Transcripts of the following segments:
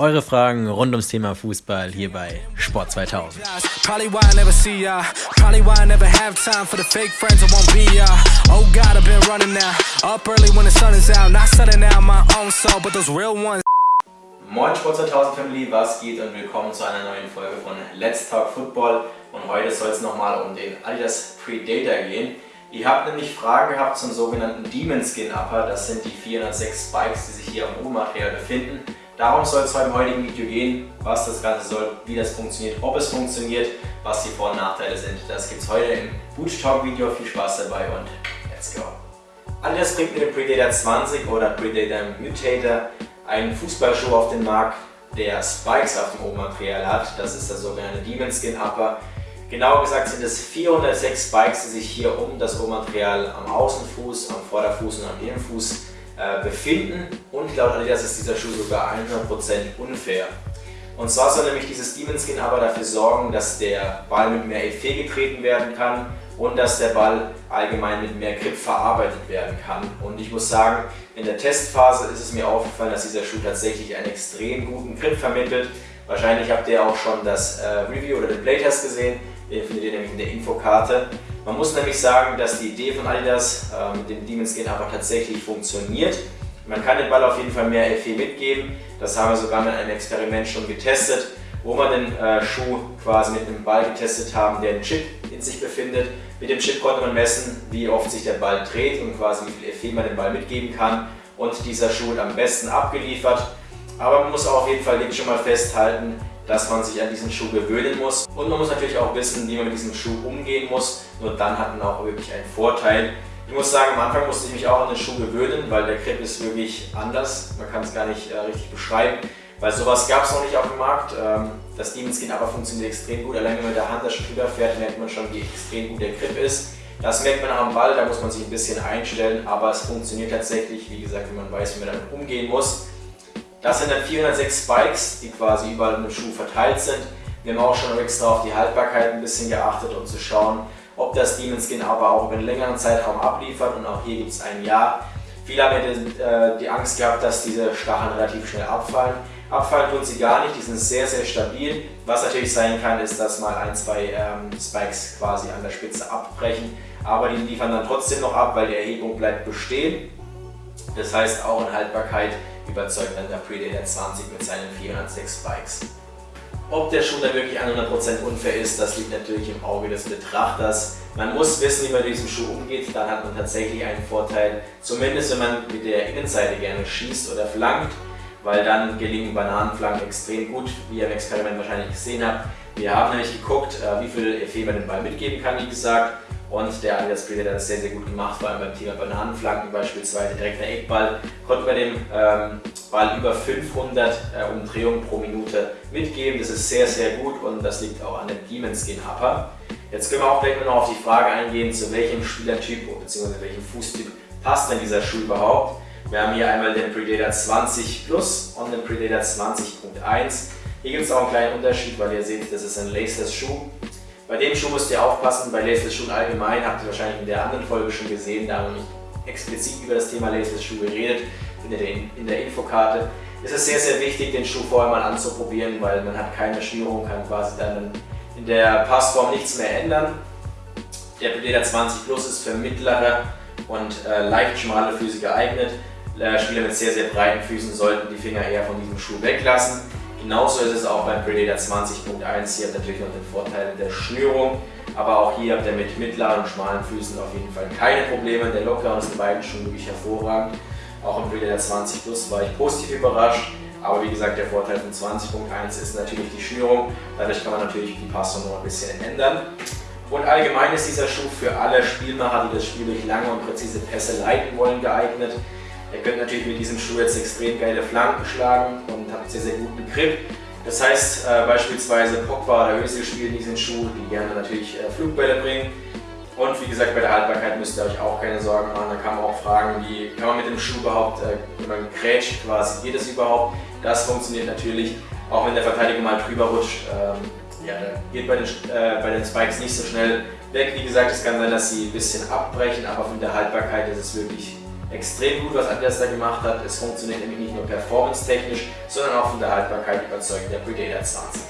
Eure Fragen rund ums Thema Fußball hier bei Sport 2000. Moin Sport 2000 Family, was geht? Und willkommen zu einer neuen Folge von Let's Talk Football. Und heute soll es nochmal um den Adidas Predator gehen. Ihr habt nämlich Fragen gehabt zum sogenannten Demon Skin Upper, das sind die 406 Spikes, die sich hier am Rohmaterial befinden. Darum soll es heute im heutigen Video gehen, was das Ganze soll, wie das funktioniert, ob es funktioniert, was die Vor- und Nachteile sind. Das gibt es heute im Boot Talk Video. Viel Spaß dabei und let's go! Adidas bringt mit dem Predator 20 oder Predator Mutator einen Fußballschuh auf den Markt, der Spikes auf dem Rohmaterial hat. Das ist der sogenannte Demon Skin Upper. Genauer gesagt sind es 406 Spikes, die sich hier um das Rohmaterial am Außenfuß, am Vorderfuß und am Innenfuß befinden. Und laut Adidas ist dieser Schuh sogar 100% unfair. Und zwar soll nämlich dieses Demon Skin aber dafür sorgen, dass der Ball mit mehr Effet getreten werden kann und dass der Ball allgemein mit mehr Grip verarbeitet werden kann. Und ich muss sagen, in der Testphase ist es mir aufgefallen, dass dieser Schuh tatsächlich einen extrem guten Grip vermittelt. Wahrscheinlich habt ihr auch schon das äh, Review oder den Playtest gesehen. Den findet ihr nämlich in der Infokarte. Man muss nämlich sagen, dass die Idee von Adidas äh, mit dem Demon Skin aber tatsächlich funktioniert. Man kann dem Ball auf jeden Fall mehr FE mitgeben. Das haben wir sogar mit einem Experiment schon getestet, wo wir den äh, Schuh quasi mit einem Ball getestet haben, der einen Chip in sich befindet. Mit dem Chip konnte man messen, wie oft sich der Ball dreht und quasi wie viel FE man dem Ball mitgeben kann. Und dieser Schuh hat am besten abgeliefert. Aber man muss auf jeden Fall jetzt schon mal festhalten, dass man sich an diesen Schuh gewöhnen muss. Und man muss natürlich auch wissen, wie man mit diesem Schuh umgehen muss. Nur dann hat man auch wirklich einen Vorteil. Ich muss sagen, am Anfang musste ich mich auch an den Schuh gewöhnen, weil der Grip ist wirklich anders. Man kann es gar nicht äh, richtig beschreiben, weil sowas gab es noch nicht auf dem Markt. Ähm, das Demon Skin aber funktioniert extrem gut. Allein wenn man mit der Hand da schon drüber fährt, merkt man schon, wie extrem gut der Grip ist. Das merkt man am Ball, da muss man sich ein bisschen einstellen, aber es funktioniert tatsächlich, wie gesagt, wenn man weiß, wie man damit umgehen muss. Das sind dann 406 Spikes, die quasi überall dem Schuh verteilt sind. Wir haben auch schon extra auf die Haltbarkeit ein bisschen geachtet, um zu schauen, ob das Demon Skin aber auch über einen längeren Zeitraum abliefert und auch hier gibt es ein Jahr. Viele haben ja die, Angst gehabt, dass diese Stacheln relativ schnell abfallen. Abfallen tun sie gar nicht, die sind sehr, sehr stabil. Was natürlich sein kann, ist, dass mal ein, zwei ähm, Spikes quasi an der Spitze abbrechen, aber die liefern dann trotzdem noch ab, weil die Erhebung bleibt bestehen. Das heißt, auch in Haltbarkeit überzeugt dann der Predator 20 mit seinen 406 Spikes. Ob der Schuh dann wirklich 100% unfair ist, das liegt natürlich im Auge des Betrachters. Man muss wissen, wie man mit diesem Schuh umgeht, dann hat man tatsächlich einen Vorteil, zumindest wenn man mit der Innenseite gerne schießt oder flankt, weil dann gelingen Bananenflanken extrem gut, wie ihr im Experiment wahrscheinlich gesehen habt. Wir haben nämlich geguckt, äh, wie viel Effet man den Ball mitgeben kann, wie gesagt, und der Adidas Predator hat das sehr, sehr gut gemacht, vor allem beim Thema Bananenflanken beispielsweise. Direkter Eckball konnte man dem ähm, Ball über 500 äh, Umdrehungen pro Minute mitgeben. Das ist sehr, sehr gut und das liegt auch an dem Demon Skin Upper. Jetzt können wir auch gleich noch auf die Frage eingehen, zu welchem Spielertyp bzw. welchem Fußtyp passt denn dieser Schuh überhaupt. Wir haben hier einmal den Predator 20 Plus und den Predator 20.1. Hier gibt es auch einen kleinen Unterschied, weil ihr seht, das ist ein Laceless Schuh. Bei dem Schuh müsst ihr aufpassen, bei Laceless Schuhen allgemein, habt ihr wahrscheinlich in der anderen Folge schon gesehen, da haben wir nicht explizit über das Thema Laceless Schuh geredet, findet ihr in der Infokarte. Es ist sehr, sehr wichtig, den Schuh vorher mal anzuprobieren, weil man hat keine Schnürung, kann quasi dann in der Passform nichts mehr ändern. Der Predator 20 Plus ist für mittlere und äh, leicht schmale Füße geeignet. Äh, Spieler mit sehr, sehr breiten Füßen sollten die Finger eher von diesem Schuh weglassen. Genauso ist es auch beim Predator 20.1. Hier hat natürlich noch den Vorteil der Schnürung, aber auch hier habt ihr mit mittleren und schmalen Füßen auf jeden Fall keine Probleme. Der Locker ist in beiden Schuhen wirklich hervorragend. Auch im Predator 20 Plus war ich positiv überrascht. Aber wie gesagt, der Vorteil von 20.1 ist natürlich die Schnürung. Dadurch kann man natürlich die Passung noch ein bisschen ändern. Und allgemein ist dieser Schuh für alle Spielmacher, die das Spiel durch lange und präzise Pässe leiten wollen, geeignet. Ihr könnt natürlich mit diesem Schuh jetzt extrem geile Flanken schlagen und habt sehr, sehr guten Grip. Das heißt äh, beispielsweise Pogba oder Özil spielen diesen Schuh, die gerne natürlich äh, Flugbälle bringen. Und wie gesagt, bei der Haltbarkeit müsst ihr euch auch keine Sorgen machen. Da kann man auch fragen, wie kann man mit dem Schuh überhaupt, äh, wenn man grätscht quasi, geht es überhaupt? Das funktioniert natürlich, auch wenn der Verteidiger mal drüber rutscht. Ähm, ja, geht bei den, äh, bei den Spikes nicht so schnell weg. Wie gesagt, es kann sein, dass sie ein bisschen abbrechen, aber von der Haltbarkeit ist es wirklich extrem gut, was Adidas da gemacht hat. Es funktioniert nämlich nicht nur performance-technisch, sondern auch von der Haltbarkeit überzeugend der Predator 20.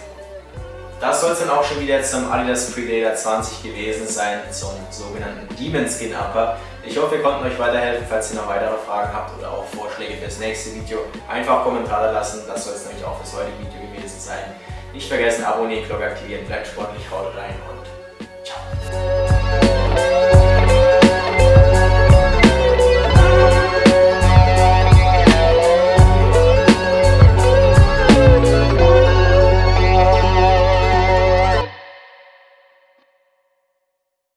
Das soll es dann auch schon wieder zum Adidas Predator 20 gewesen sein, zum sogenannten Demon Skin Upper. Ich hoffe, wir konnten euch weiterhelfen. Falls ihr noch weitere Fragen habt oder auch Vorschläge für das nächste Video, einfach Kommentare lassen. Das soll es nämlich auch fürs heutige Video gewesen sein. Nicht vergessen, abonnieren, Glocke aktivieren, bleibt sportlich, haut rein und ciao.